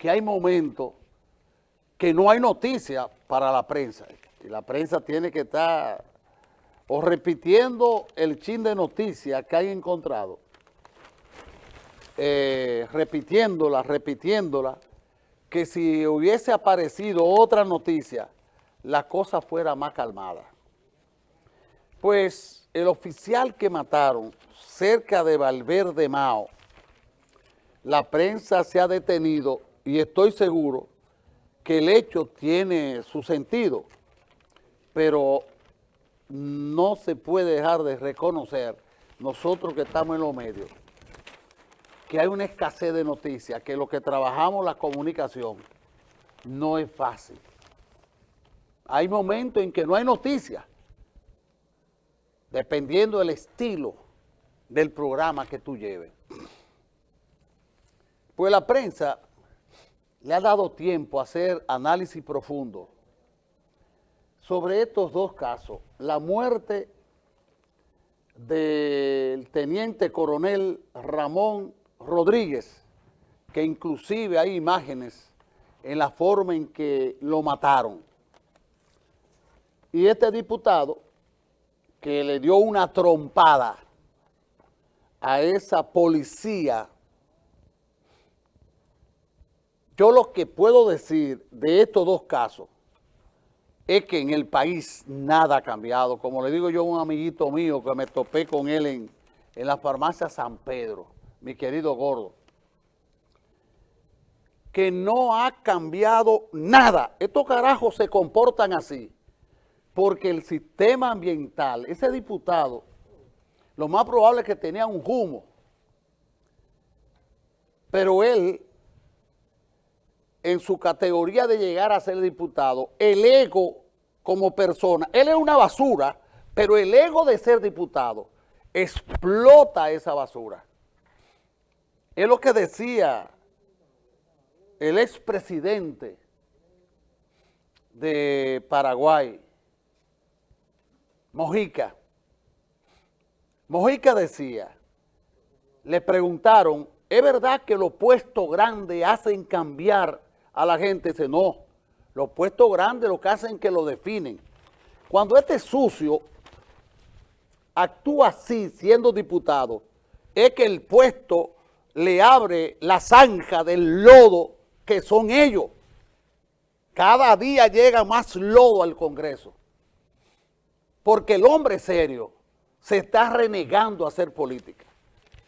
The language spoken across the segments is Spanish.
que hay momentos que no hay noticia para la prensa. Y la prensa tiene que estar o repitiendo el chin de noticias que hay encontrado, eh, repitiéndola, repitiéndola, que si hubiese aparecido otra noticia, la cosa fuera más calmada. Pues el oficial que mataron cerca de Valverde Mao, la prensa se ha detenido y estoy seguro que el hecho tiene su sentido, pero no se puede dejar de reconocer, nosotros que estamos en los medios, que hay una escasez de noticias, que lo que trabajamos la comunicación no es fácil. Hay momentos en que no hay noticias, dependiendo del estilo del programa que tú lleves. Pues la prensa le ha dado tiempo a hacer análisis profundo sobre estos dos casos. La muerte del teniente coronel Ramón Rodríguez, que inclusive hay imágenes en la forma en que lo mataron. Y este diputado, que le dio una trompada a esa policía, yo lo que puedo decir de estos dos casos es que en el país nada ha cambiado. Como le digo yo a un amiguito mío que me topé con él en, en la farmacia San Pedro, mi querido gordo, que no ha cambiado nada. Estos carajos se comportan así porque el sistema ambiental, ese diputado, lo más probable es que tenía un humo, pero él, en su categoría de llegar a ser diputado, el ego como persona, él es una basura, pero el ego de ser diputado explota esa basura. Es lo que decía el expresidente de Paraguay, Mojica. Mojica decía, le preguntaron, ¿es verdad que los puestos grandes hacen cambiar a la gente? Dice, no, los puestos grandes lo que hacen es que lo definen. Cuando este sucio actúa así siendo diputado, es que el puesto le abre la zanja del lodo que son ellos. Cada día llega más lodo al Congreso. Porque el hombre serio se está renegando a hacer política.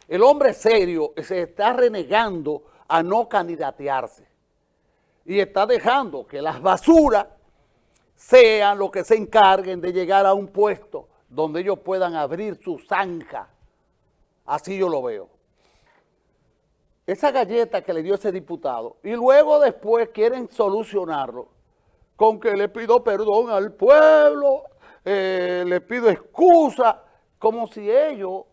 El hombre serio se está renegando a no candidatearse. Y está dejando que las basuras sean los que se encarguen de llegar a un puesto donde ellos puedan abrir su zanja. Así yo lo veo. Esa galleta que le dio ese diputado, y luego después quieren solucionarlo con que le pido perdón al pueblo, eh, le pido excusa, como si ellos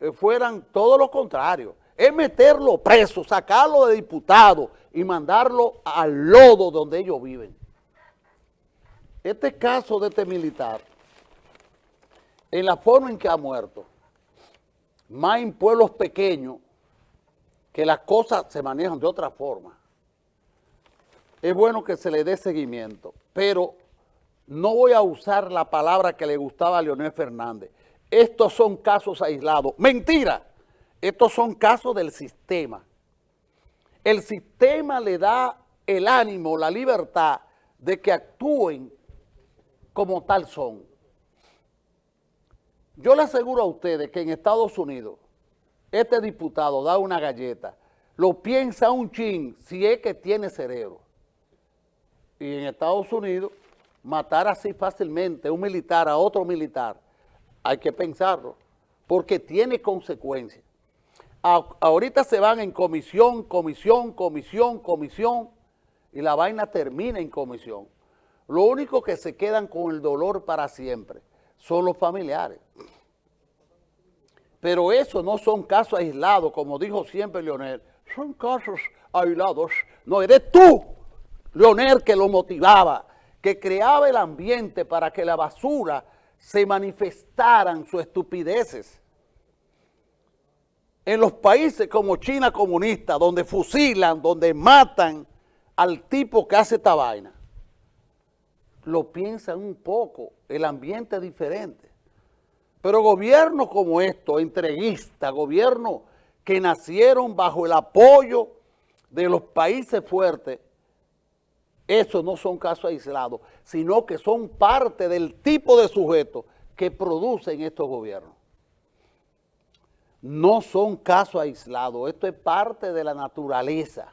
eh, fueran todo lo contrario. Es meterlo preso, sacarlo de diputado y mandarlo al lodo donde ellos viven. Este caso de este militar, en la forma en que ha muerto, más en pueblos pequeños, que las cosas se manejan de otra forma, es bueno que se le dé seguimiento, pero no voy a usar la palabra que le gustaba a Leonel Fernández. Estos son casos aislados. ¡Mentira! Estos son casos del sistema. El sistema le da el ánimo, la libertad de que actúen como tal son. Yo le aseguro a ustedes que en Estados Unidos este diputado da una galleta, lo piensa un chin si es que tiene cerebro. Y en Estados Unidos matar así fácilmente un militar a otro militar, hay que pensarlo, porque tiene consecuencias. Ahorita se van en comisión, comisión, comisión, comisión, y la vaina termina en comisión. Lo único que se quedan con el dolor para siempre son los familiares. Pero eso no son casos aislados, como dijo siempre Leonel, son casos aislados. No, eres tú, Leonel, que lo motivaba, que creaba el ambiente para que la basura se manifestaran sus estupideces. En los países como China comunista, donde fusilan, donde matan al tipo que hace esta vaina, lo piensan un poco, el ambiente es diferente. Pero gobiernos como estos, entreguistas, gobiernos que nacieron bajo el apoyo de los países fuertes, esos no son casos aislados, sino que son parte del tipo de sujetos que producen estos gobiernos. No son casos aislados, esto es parte de la naturaleza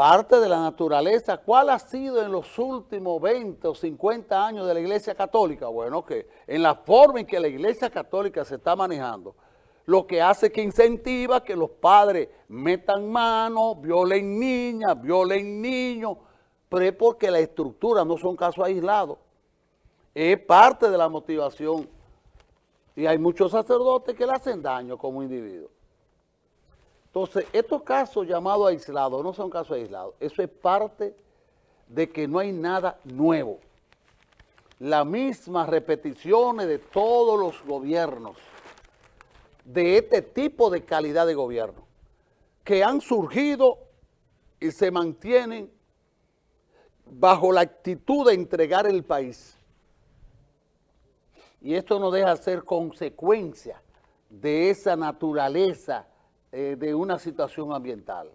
parte de la naturaleza. ¿Cuál ha sido en los últimos 20 o 50 años de la Iglesia Católica? Bueno, que en la forma en que la Iglesia Católica se está manejando, lo que hace que incentiva que los padres metan mano, violen niñas, violen niños, pero es porque la estructura no son casos aislados. Es parte de la motivación. Y hay muchos sacerdotes que le hacen daño como individuos. Entonces, estos casos llamados aislados no son casos aislados. Eso es parte de que no hay nada nuevo. Las mismas repeticiones de todos los gobiernos, de este tipo de calidad de gobierno, que han surgido y se mantienen bajo la actitud de entregar el país. Y esto no deja de ser consecuencia de esa naturaleza eh, de una situación ambiental.